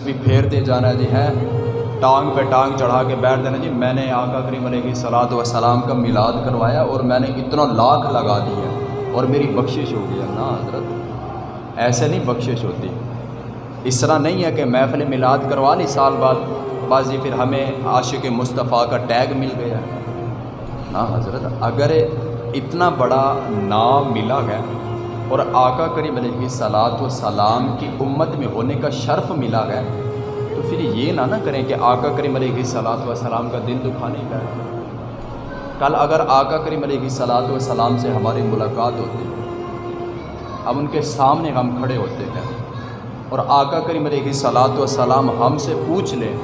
بھی پھیرتے جانا جی ہے ٹانگ پہ ٹانگ چڑھا کے بیٹھ دینا جی۔ میں نے آقا کریم علیہ صلاحت وسلام کا میلاد کروایا اور میں نے اتنا لاکھ لگا دی ہے۔ اور میری بخشش ہو گئی ہے۔ نا حضرت، ایسے نہیں بخشش ہوتی۔ اس طرح نہیں ہے کہ محفل میلاد کروا لی، سال بعد بس جی پھر ہمیں عاشق مصطفیٰ کا ٹیگ مل گیا۔ نا حضرت، اگر اتنا بڑا نام ملا ہے اور آقا کریم علیہ صلاحت و سلام کی امت میں ہونے کا شرف ملا ہے۔ تو پھر یہ نہ نہ کریں کہ آقا کریم علیہ صلاحت و سلام کا دل دکھانے کا ہے۔ کل اگر آقا کریم علیہ صلاحت و سلام سے ہماری ملاقات ہوتی، ہم ان کے سامنے ہم کھڑے ہوتے ہیں۔ اور آقا کریم علیہ صلاحت و سلام ہم سے پوچھ لیں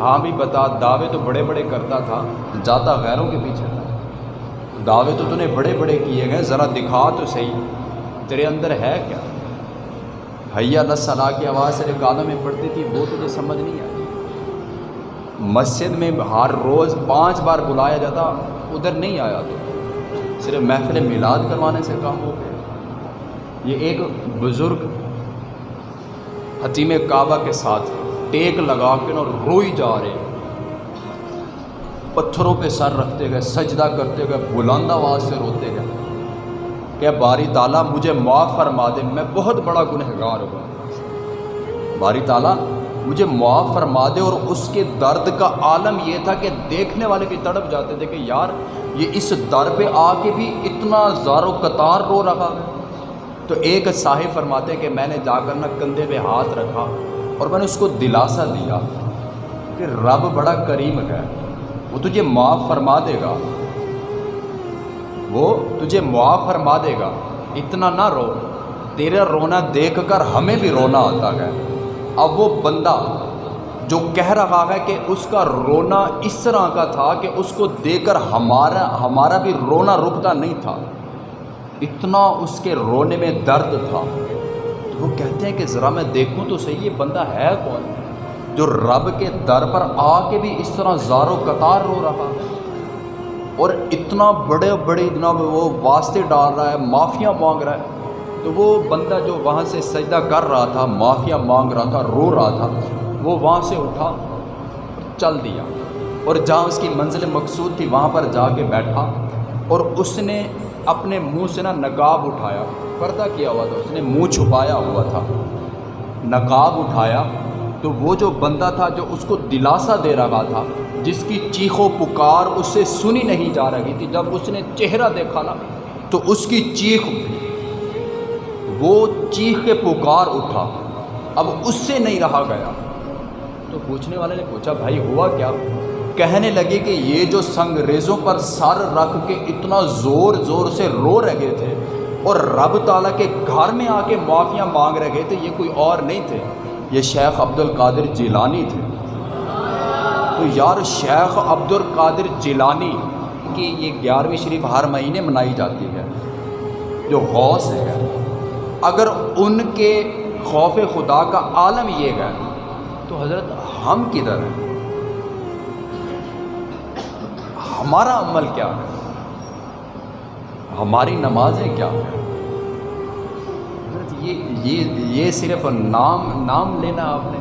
ہاں بھی بتا، دعوے تو بڑے بڑے کرتا تھا، جاتا غیروں کے پیچھے تھا۔ دعوے تو تو نے بڑے بڑے کیے گئے ذرا دکھا تو صحیح۔ تیرے اندر ہے کیا؟ حیا اللہ صلاح کی آواز سے قادم میں پڑتی تھی، وہ تجھے سمجھ نہیں آئی۔ مسجد میں ہر روز پانچ بار بلایا جاتا، ادھر نہیں آیا تو۔ صرف محفل میلاد کروانے سے کام ہو گیا۔ یہ ایک بزرگ حتیم کعبہ کے ساتھ ٹیک لگا کے اور روئی جا رہے پتھروں پہ سر رکھتے گئے، سجدہ کرتے گئے، بلند آواز سے روتے کہ باری تعالیٰ مجھے معاف فرما دے، میں بہت بڑا گنہگار ہوا باری تعالیٰ مجھے معاف فرما دے اور اس کے درد کا عالم یہ تھا کہ دیکھنے والے بھی تڑپ جاتے تھے کہ یار، یہ اس در پہ آ کے بھی اتنا زار و قطار رو رہا ہے۔ تو ایک صاحب فرماتے کہ میں نے جا کر نہ کندھے پہ ہاتھ رکھا اور میں نے اس کو دلاسا دیا کہ رب بڑا کریم ہے، وہ تجھے معاف فرما دے گا۔ وہ تجھے معاف فرما دے گا۔ اتنا نہ رو۔ تیرا رونا دیکھ کر ہمیں بھی رونا آتا ہے۔ اب وہ بندہ جو کہہ رہا ہے کہ اس کا رونا اس طرح کا تھا کہ اس کو دیکھ کر ہمارا ہمارا بھی رونا رکتا نہیں تھا۔ اتنا اس کے رونے میں درد تھا۔ تو وہ کہتے ہیں کہ ذرا میں دیکھوں تو صحیح یہ بندہ ہے کون؟ جو رب کے در پر آ کے بھی اس طرح زار و قطار رو رہا ہے۔ اور اتنا بڑے بڑے جناب وہ واسطے ڈال رہا ہے، معافیاں مانگ رہا ہے۔ تو وہ بندہ جو وہاں سے سجدہ کر رہا تھا، معافیاں مانگ رہا تھا، رو رہا تھا، وہ وہاں سے اٹھا چل دیا۔ اور جہاں اس کی منزل مقصود تھی، وہاں پر جا کے بیٹھا۔ اور اس نے اپنے منہ سے نا نقاب اٹھایا۔ پردہ کیا ہوا تھا، اس نے منہ چھپایا ہوا تھا۔ نقاب اٹھایا۔ تو وہ جو بندہ تھا جو اس کو دلاسا دے رہا تھا، جس کی چیخ و پکار اس سے سنی نہیں جا رہی تھی، جب اس نے چہرہ دیکھا نا، تو اس کی چیخ، وہ چیخ کے پکار اٹھا۔ اب اس سے نہیں رہا گیا۔ تو پوچھنے والے نے پوچھا، بھائی ہوا کیا؟ کہنے لگے کہ یہ جو سنگریزوں پر سر رکھ کے اتنا زور زور سے رو رہے تھے اور رب تعالیٰ کے گھر میں آ کے معافیاں مانگ رہے تھے، یہ کوئی اور نہیں تھے۔ یہ شیخ عبد القادر جیلانی تھے۔ تو یار شیخ عبد القادر جیلانی کی یہ گیارہویں شریف ہر مہینے منائی جاتی ہے، جو غوث ہے۔ اگر ان کے خوف خدا کا عالم یہ ہے، تو حضرت ہم کدھر ہیں؟ ہمارا عمل کیا ہے؟ ہماری نمازیں کیا ہیں؟ یہ یہ یہ صرف نام نام لینا آپ نے